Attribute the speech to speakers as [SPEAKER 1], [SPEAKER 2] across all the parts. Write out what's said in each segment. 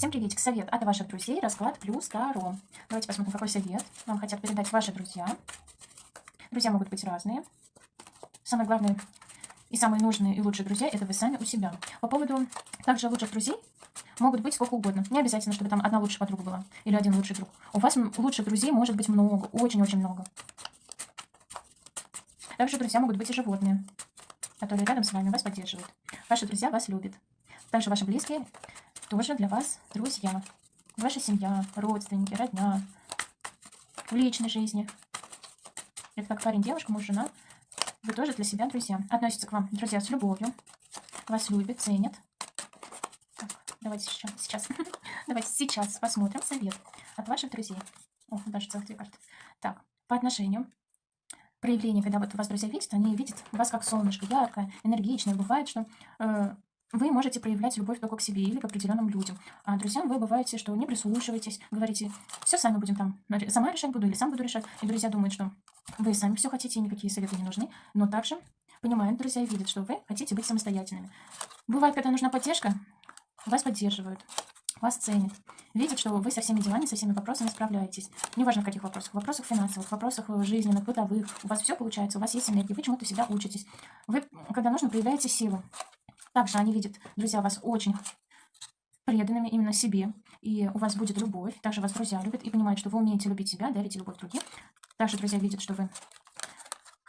[SPEAKER 1] Всем приветик. Совет от ваших друзей. Расклад плюс Таро. Давайте посмотрим, какой совет вам хотят передать ваши друзья. Друзья могут быть разные. Самое главное и самые нужные и лучшие друзья – это вы сами у себя. По поводу также лучших друзей могут быть сколько угодно. Не обязательно, чтобы там одна лучшая подруга была или один лучший друг. У вас лучших друзей может быть много, очень-очень много. Также друзья могут быть и животные, которые рядом с вами вас поддерживают. Ваши друзья вас любят. Также ваши близкие тоже для вас друзья. Ваша семья, родственники, родня. В личной жизни. Это как парень, девушка, муж, жена. Вы тоже для себя друзья. Относятся к вам друзья с любовью. Вас любят, ценят. Так, давайте сейчас, сейчас. давайте сейчас посмотрим совет от ваших друзей. О, даже целых две карты. Так, по отношению проявление, когда вот вас друзья видят, они видят вас как солнышко, яркое, энергичное. Бывает, что э, вы можете проявлять любовь только к себе или к определенным людям. А друзьям вы бываете, что не прислушиваетесь, говорите, все сами будем там, сама решать буду или сам буду решать. И друзья думают, что вы сами все хотите, и никакие советы не нужны. Но также понимают друзья и видят, что вы хотите быть самостоятельными. Бывает, когда нужна поддержка, вас поддерживают, вас ценят. Видят, что вы со всеми делами, со всеми вопросами справляетесь. Неважно в каких вопросах. В вопросах финансовых, в вопросах э, жизненных, бытовых. У вас все получается, у вас есть энергия, вы чему-то себя учитесь. Вы, когда нужно, проявляете силу. Также они видят, друзья, вас очень преданными именно себе, и у вас будет любовь. Также вас друзья любят и понимают, что вы умеете любить себя, дарите любовь другим. Также друзья видят, что вы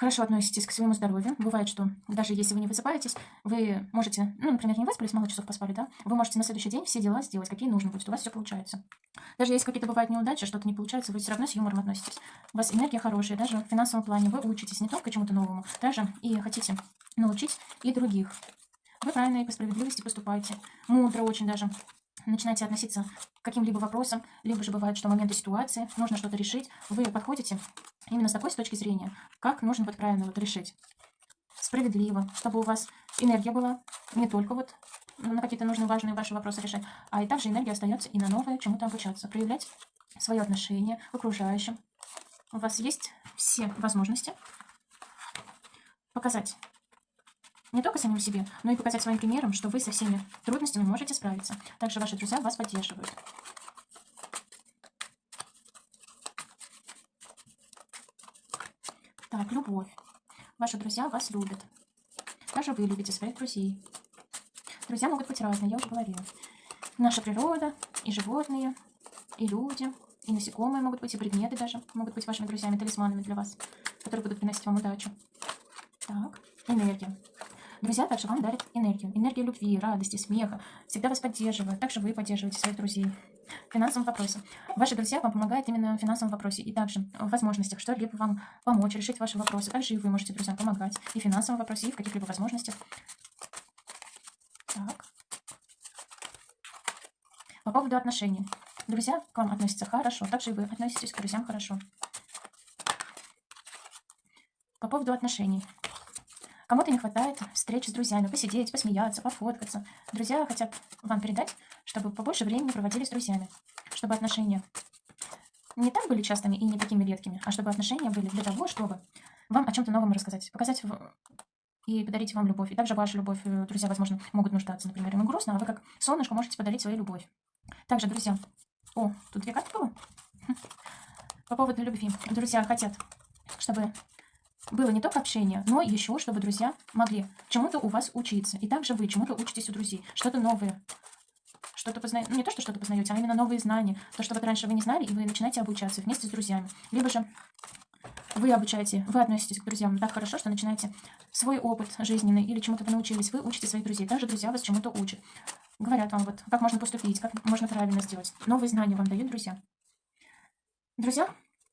[SPEAKER 1] хорошо относитесь к своему здоровью. Бывает, что даже если вы не высыпаетесь, вы можете, ну, например, не выспались, мало часов поспали, да, вы можете на следующий день все дела сделать, какие нужно будет, у вас все получается. Даже если какие-то бывают неудачи, что-то не получается, вы все равно с юмором относитесь. У вас энергия хорошая, даже в финансовом плане вы учитесь не только чему-то новому, даже и хотите научить и других. Вы правильно и по справедливости поступаете. Мудро очень даже. Начинаете относиться к каким-либо вопросам, либо же бывает, что моменты ситуации, нужно что-то решить. Вы подходите именно с такой с точки зрения, как нужно вот правильно вот решить. Справедливо, чтобы у вас энергия была не только вот на какие-то нужные, важные ваши вопросы решать, а и также энергия остается и на новое чему-то обучаться, проявлять свое отношение к окружающим. У вас есть все возможности показать не только самим себе, но и показать своим примером, что вы со всеми трудностями можете справиться. Также ваши друзья вас поддерживают. Так, любовь. Ваши друзья вас любят. Даже вы любите своих друзей. Друзья могут быть разные, я уже говорила. Наша природа, и животные, и люди, и насекомые могут быть, и предметы даже могут быть вашими друзьями, талисманами для вас, которые будут приносить вам удачу. Так, энергия. Друзья также вам дарят энергию. Энергию любви, радости, смеха. Всегда вас поддерживают. Также вы поддерживаете своих друзей. В финансовом вопросе. Ваши друзья вам помогают именно в финансовом вопросе. И также в возможностях что-либо вам помочь решить ваши вопросы. Также и вы можете друзьям помогать и в финансовом вопросе, и в каких-либо возможностях. Так. По поводу отношений. Друзья к вам относятся хорошо. Также и вы относитесь к друзьям хорошо. По поводу отношений. Кому-то не хватает встреч с друзьями, посидеть, посмеяться, пофоткаться. Друзья хотят вам передать, чтобы побольше времени проводили с друзьями, чтобы отношения не так были частыми и не такими редкими, а чтобы отношения были для того, чтобы вам о чем-то новом рассказать, показать и подарить вам любовь. И также ваша любовь, э, друзья, возможно, могут нуждаться. Например, им грустно, а вы как солнышко можете подарить свою любовь. Также, друзья... О, тут две карты было? По поводу любви. Друзья хотят, чтобы было не только общение, но еще, чтобы друзья могли чему-то у вас учиться. И также вы чему-то учитесь у друзей. Что-то новое. Что-то познаете. Ну, не то, что что-то познаете, а именно новые знания. То, что вот раньше вы не знали, и вы начинаете обучаться вместе с друзьями. Либо же вы обучаете, вы относитесь к друзьям так хорошо, что начинаете свой опыт жизненный или чему-то вы научились, вы учите своих друзей. Также друзья вас чему-то учат. Говорят вам, вот, как можно поступить, как можно правильно сделать. Новые знания вам дают друзья. Друзья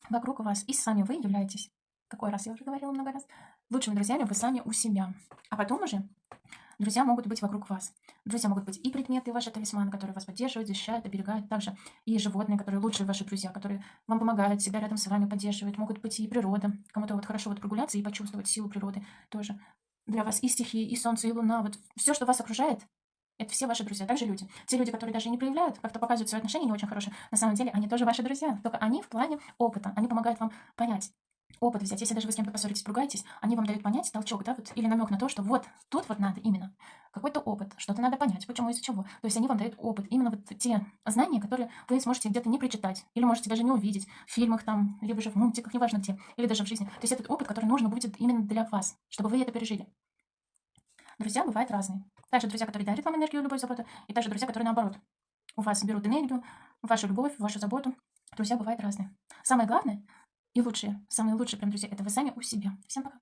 [SPEAKER 1] вокруг вас, и сами вы являетесь какой раз я уже говорила много раз, лучшими друзьями вы сами у себя. А потом уже друзья могут быть вокруг вас. Друзья могут быть и предметы, ваши талисманы, которые вас поддерживают, защищают, оберегают. Также и животные, которые лучшие ваши друзья, которые вам помогают, себя рядом с вами поддерживают. Могут быть и природа. Кому-то вот хорошо вот прогуляться и почувствовать силу природы тоже. Для вас и стихии, и солнце, и луна. Вот все, что вас окружает, это все ваши друзья, также люди. Те люди, которые даже не проявляют, как-то показывают свои отношения не очень хорошие, на самом деле они тоже ваши друзья. Только они в плане опыта, они помогают вам понять, опыт взять. Если даже вы с кем-то поссоритесь, поругаетесь, они вам дают понять толчок, да, вот, или намек на то, что вот тут вот надо именно какой-то опыт, что-то надо понять, почему, из-за чего. То есть они вам дают опыт, именно вот те знания, которые вы сможете где-то не прочитать, или можете даже не увидеть в фильмах там, либо же в мультиках, неважно где, или даже в жизни. То есть этот опыт, который нужно будет именно для вас, чтобы вы это пережили. Друзья бывают разные. Также друзья, которые дарят вам энергию, любовь, заботу, и также друзья, которые наоборот у вас берут энергию, вашу любовь, вашу заботу. Друзья бывают разные. Самое главное и лучшие, самые лучшие прям друзья, это вы сами у себя. Всем пока.